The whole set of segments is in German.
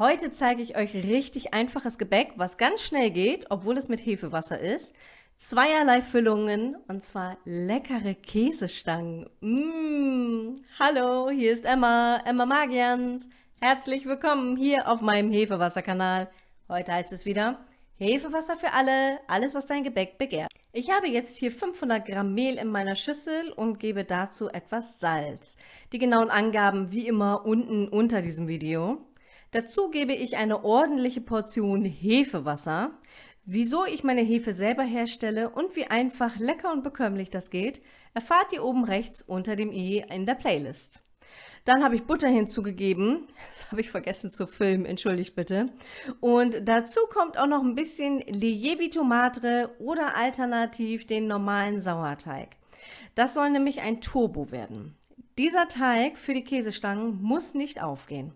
Heute zeige ich euch richtig einfaches Gebäck, was ganz schnell geht, obwohl es mit Hefewasser ist. Zweierlei Füllungen und zwar leckere Käsestangen. Mmh. Hallo, hier ist Emma, Emma Magians. Herzlich willkommen hier auf meinem Hefewasserkanal. Heute heißt es wieder Hefewasser für alle, alles was dein Gebäck begehrt. Ich habe jetzt hier 500 Gramm Mehl in meiner Schüssel und gebe dazu etwas Salz. Die genauen Angaben wie immer unten unter diesem Video. Dazu gebe ich eine ordentliche Portion Hefewasser. Wieso ich meine Hefe selber herstelle und wie einfach, lecker und bekömmlich das geht, erfahrt ihr oben rechts unter dem i in der Playlist. Dann habe ich Butter hinzugegeben, das habe ich vergessen zu filmen, entschuldigt bitte. Und dazu kommt auch noch ein bisschen Lievito Madre oder alternativ den normalen Sauerteig. Das soll nämlich ein Turbo werden. Dieser Teig für die Käsestangen muss nicht aufgehen.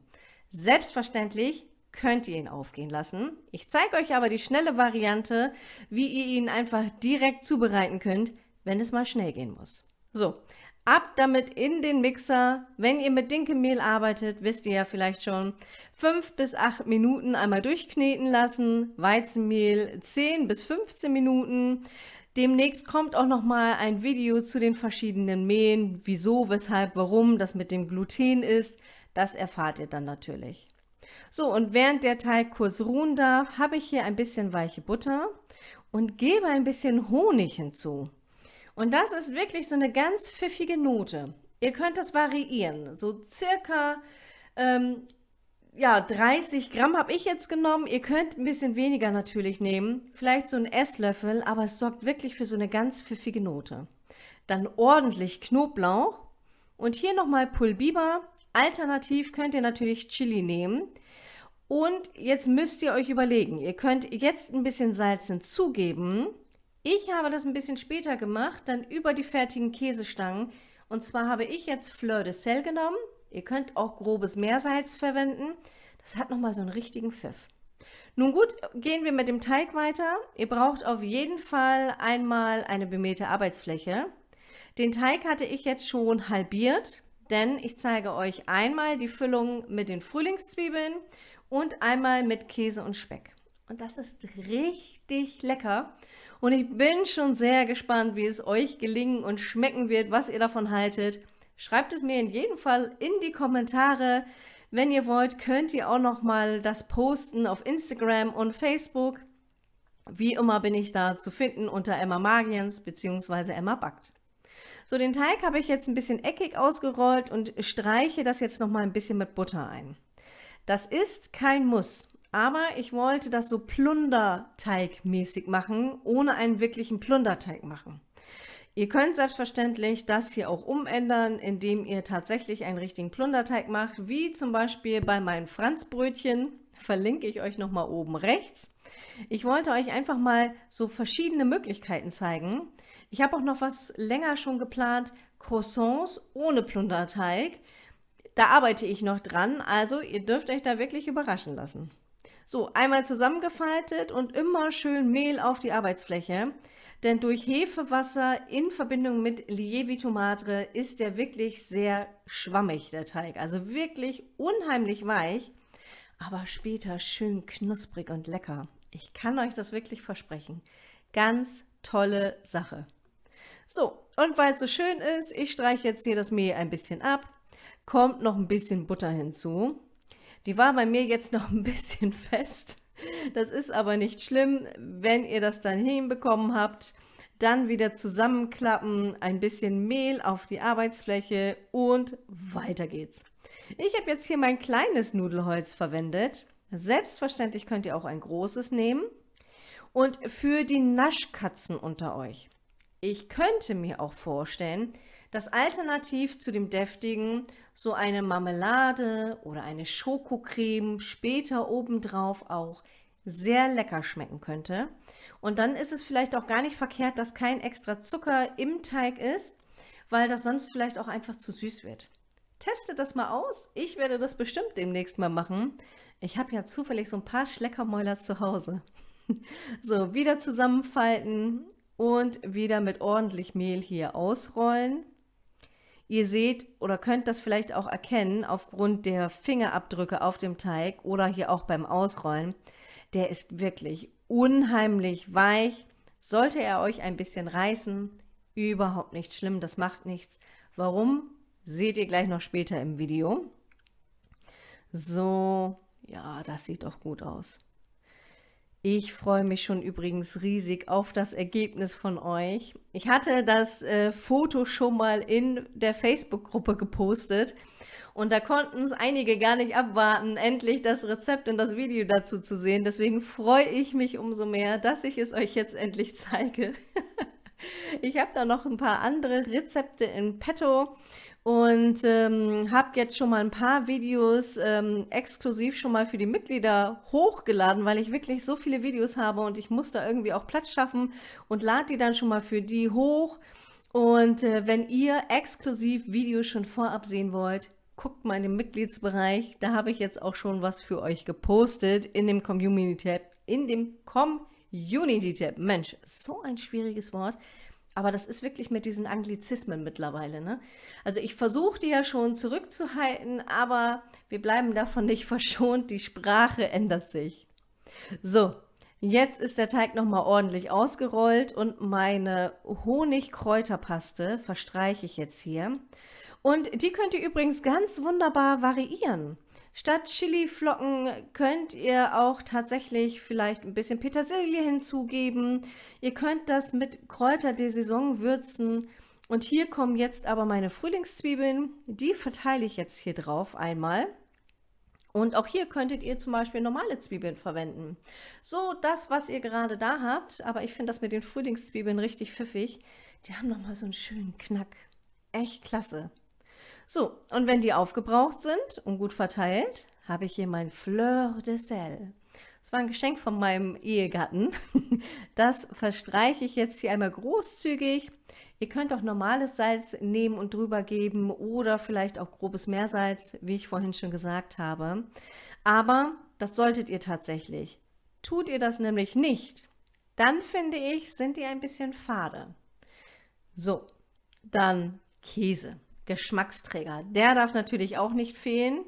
Selbstverständlich könnt ihr ihn aufgehen lassen. Ich zeige euch aber die schnelle Variante, wie ihr ihn einfach direkt zubereiten könnt, wenn es mal schnell gehen muss. So, ab damit in den Mixer. Wenn ihr mit Dinkelmehl arbeitet, wisst ihr ja vielleicht schon, 5 bis 8 Minuten einmal durchkneten lassen, Weizenmehl 10 bis 15 Minuten. Demnächst kommt auch noch mal ein Video zu den verschiedenen Mehlen, wieso, weshalb, warum das mit dem Gluten ist. Das erfahrt ihr dann natürlich. So, und während der Teig kurz ruhen darf, habe ich hier ein bisschen weiche Butter und gebe ein bisschen Honig hinzu. Und das ist wirklich so eine ganz pfiffige Note. Ihr könnt das variieren. So circa ähm, ja, 30 Gramm habe ich jetzt genommen. Ihr könnt ein bisschen weniger natürlich nehmen. Vielleicht so ein Esslöffel, aber es sorgt wirklich für so eine ganz pfiffige Note. Dann ordentlich Knoblauch und hier nochmal Pulbiber Alternativ könnt ihr natürlich Chili nehmen. Und jetzt müsst ihr euch überlegen, ihr könnt jetzt ein bisschen Salz hinzugeben. Ich habe das ein bisschen später gemacht, dann über die fertigen Käsestangen. Und zwar habe ich jetzt Fleur de Sel genommen. Ihr könnt auch grobes Meersalz verwenden. Das hat nochmal so einen richtigen Pfiff. Nun gut, gehen wir mit dem Teig weiter. Ihr braucht auf jeden Fall einmal eine bemähte Arbeitsfläche. Den Teig hatte ich jetzt schon halbiert denn ich zeige euch einmal die Füllung mit den Frühlingszwiebeln und einmal mit Käse und Speck. Und das ist richtig lecker. Und ich bin schon sehr gespannt, wie es euch gelingen und schmecken wird, was ihr davon haltet. Schreibt es mir in jedem Fall in die Kommentare. Wenn ihr wollt, könnt ihr auch noch mal das posten auf Instagram und Facebook. Wie immer bin ich da zu finden unter Emma Magiens bzw. Emma Backt. So, den Teig habe ich jetzt ein bisschen eckig ausgerollt und streiche das jetzt noch mal ein bisschen mit Butter ein. Das ist kein Muss, aber ich wollte das so Plunderteigmäßig machen, ohne einen wirklichen Plunderteig machen. Ihr könnt selbstverständlich das hier auch umändern, indem ihr tatsächlich einen richtigen Plunderteig macht, wie zum Beispiel bei meinen Franzbrötchen. Verlinke ich euch nochmal oben rechts. Ich wollte euch einfach mal so verschiedene Möglichkeiten zeigen. Ich habe auch noch was länger schon geplant, Croissants ohne Plunderteig. Da arbeite ich noch dran, also ihr dürft euch da wirklich überraschen lassen. So, einmal zusammengefaltet und immer schön Mehl auf die Arbeitsfläche, denn durch Hefewasser in Verbindung mit Lievito Madre ist der wirklich sehr schwammig, der Teig. Also wirklich unheimlich weich, aber später schön knusprig und lecker. Ich kann euch das wirklich versprechen. Ganz tolle Sache. So, und weil es so schön ist, ich streiche jetzt hier das Mehl ein bisschen ab, kommt noch ein bisschen Butter hinzu. Die war bei mir jetzt noch ein bisschen fest. Das ist aber nicht schlimm, wenn ihr das dann hinbekommen habt. Dann wieder zusammenklappen, ein bisschen Mehl auf die Arbeitsfläche und weiter geht's. Ich habe jetzt hier mein kleines Nudelholz verwendet. Selbstverständlich könnt ihr auch ein großes nehmen. Und für die Naschkatzen unter euch. Ich könnte mir auch vorstellen, dass alternativ zu dem deftigen so eine Marmelade oder eine Schokocreme später obendrauf auch sehr lecker schmecken könnte. Und dann ist es vielleicht auch gar nicht verkehrt, dass kein extra Zucker im Teig ist, weil das sonst vielleicht auch einfach zu süß wird. Testet das mal aus. Ich werde das bestimmt demnächst mal machen. Ich habe ja zufällig so ein paar Schleckermäuler zu Hause. So, wieder zusammenfalten und wieder mit ordentlich Mehl hier ausrollen. Ihr seht oder könnt das vielleicht auch erkennen aufgrund der Fingerabdrücke auf dem Teig oder hier auch beim Ausrollen. Der ist wirklich unheimlich weich. Sollte er euch ein bisschen reißen, überhaupt nicht schlimm, das macht nichts. Warum? Seht ihr gleich noch später im Video. So, ja, das sieht doch gut aus. Ich freue mich schon übrigens riesig auf das Ergebnis von euch. Ich hatte das äh, Foto schon mal in der Facebook-Gruppe gepostet und da konnten es einige gar nicht abwarten, endlich das Rezept und das Video dazu zu sehen. Deswegen freue ich mich umso mehr, dass ich es euch jetzt endlich zeige. ich habe da noch ein paar andere Rezepte in petto und ähm, habe jetzt schon mal ein paar Videos ähm, exklusiv schon mal für die Mitglieder hochgeladen, weil ich wirklich so viele Videos habe und ich muss da irgendwie auch Platz schaffen und lade die dann schon mal für die hoch. Und äh, wenn ihr exklusiv Videos schon vorab sehen wollt, guckt mal in den Mitgliedsbereich, da habe ich jetzt auch schon was für euch gepostet in dem Community-Tab, in dem Community-Tab. Mensch, so ein schwieriges Wort. Aber das ist wirklich mit diesen Anglizismen mittlerweile. Ne? Also ich versuche die ja schon zurückzuhalten, aber wir bleiben davon nicht verschont. Die Sprache ändert sich. So, jetzt ist der Teig nochmal ordentlich ausgerollt und meine Honigkräuterpaste verstreiche ich jetzt hier. Und die könnt ihr übrigens ganz wunderbar variieren. Statt Chiliflocken könnt ihr auch tatsächlich vielleicht ein bisschen Petersilie hinzugeben. Ihr könnt das mit Kräuter der Saison würzen. Und hier kommen jetzt aber meine Frühlingszwiebeln. Die verteile ich jetzt hier drauf einmal. Und auch hier könntet ihr zum Beispiel normale Zwiebeln verwenden. So das, was ihr gerade da habt, aber ich finde das mit den Frühlingszwiebeln richtig pfiffig. Die haben nochmal so einen schönen Knack. Echt klasse. So, und wenn die aufgebraucht sind und gut verteilt, habe ich hier mein Fleur de Sel. Das war ein Geschenk von meinem Ehegatten. Das verstreiche ich jetzt hier einmal großzügig. Ihr könnt auch normales Salz nehmen und drüber geben oder vielleicht auch grobes Meersalz, wie ich vorhin schon gesagt habe. Aber das solltet ihr tatsächlich. Tut ihr das nämlich nicht, dann finde ich, sind die ein bisschen fade. So, dann Käse. Geschmacksträger. Der darf natürlich auch nicht fehlen.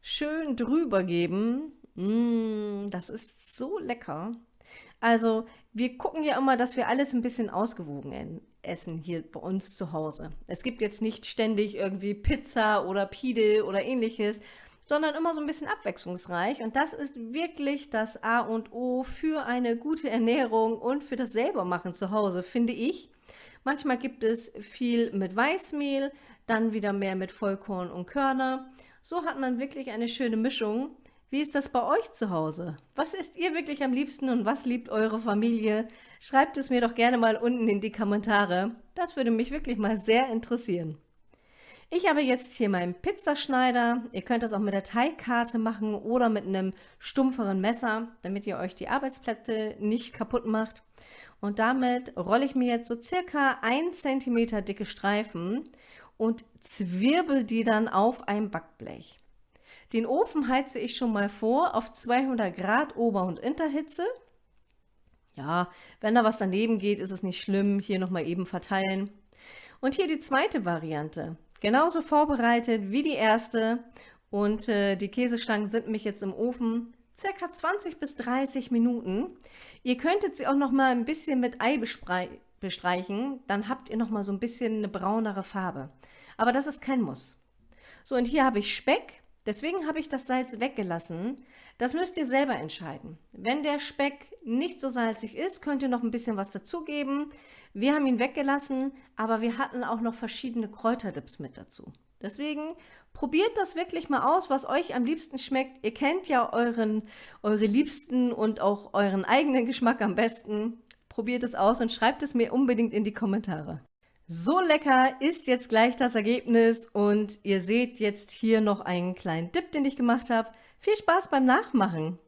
Schön drüber geben. Mmh, das ist so lecker. Also wir gucken ja immer, dass wir alles ein bisschen ausgewogen essen hier bei uns zu Hause. Es gibt jetzt nicht ständig irgendwie Pizza oder Pide oder ähnliches, sondern immer so ein bisschen abwechslungsreich. Und das ist wirklich das A und O für eine gute Ernährung und für das Selbermachen zu Hause, finde ich. Manchmal gibt es viel mit Weißmehl, dann wieder mehr mit Vollkorn und Körner. So hat man wirklich eine schöne Mischung. Wie ist das bei euch zu Hause? Was isst ihr wirklich am liebsten und was liebt eure Familie? Schreibt es mir doch gerne mal unten in die Kommentare. Das würde mich wirklich mal sehr interessieren. Ich habe jetzt hier meinen Pizzaschneider. Ihr könnt das auch mit der Teigkarte machen oder mit einem stumpferen Messer, damit ihr euch die Arbeitsplätze nicht kaputt macht. Und damit rolle ich mir jetzt so circa 1 cm dicke Streifen und zwirbel die dann auf ein Backblech. Den Ofen heize ich schon mal vor auf 200 Grad Ober- und Unterhitze. Ja, wenn da was daneben geht, ist es nicht schlimm. Hier nochmal eben verteilen. Und hier die zweite Variante. Genauso vorbereitet wie die erste. Und äh, die Käsestangen sind mich jetzt im Ofen circa 20 bis 30 Minuten. Ihr könntet sie auch noch mal ein bisschen mit Ei bestreichen, dann habt ihr noch mal so ein bisschen eine braunere Farbe. Aber das ist kein Muss. So, und hier habe ich Speck. Deswegen habe ich das Salz weggelassen. Das müsst ihr selber entscheiden. Wenn der Speck nicht so salzig ist, könnt ihr noch ein bisschen was dazugeben. Wir haben ihn weggelassen, aber wir hatten auch noch verschiedene Kräuterdips mit dazu. Deswegen probiert das wirklich mal aus, was euch am liebsten schmeckt. Ihr kennt ja euren, eure Liebsten und auch euren eigenen Geschmack am besten. Probiert es aus und schreibt es mir unbedingt in die Kommentare. So lecker ist jetzt gleich das Ergebnis und ihr seht jetzt hier noch einen kleinen Dip, den ich gemacht habe. Viel Spaß beim Nachmachen!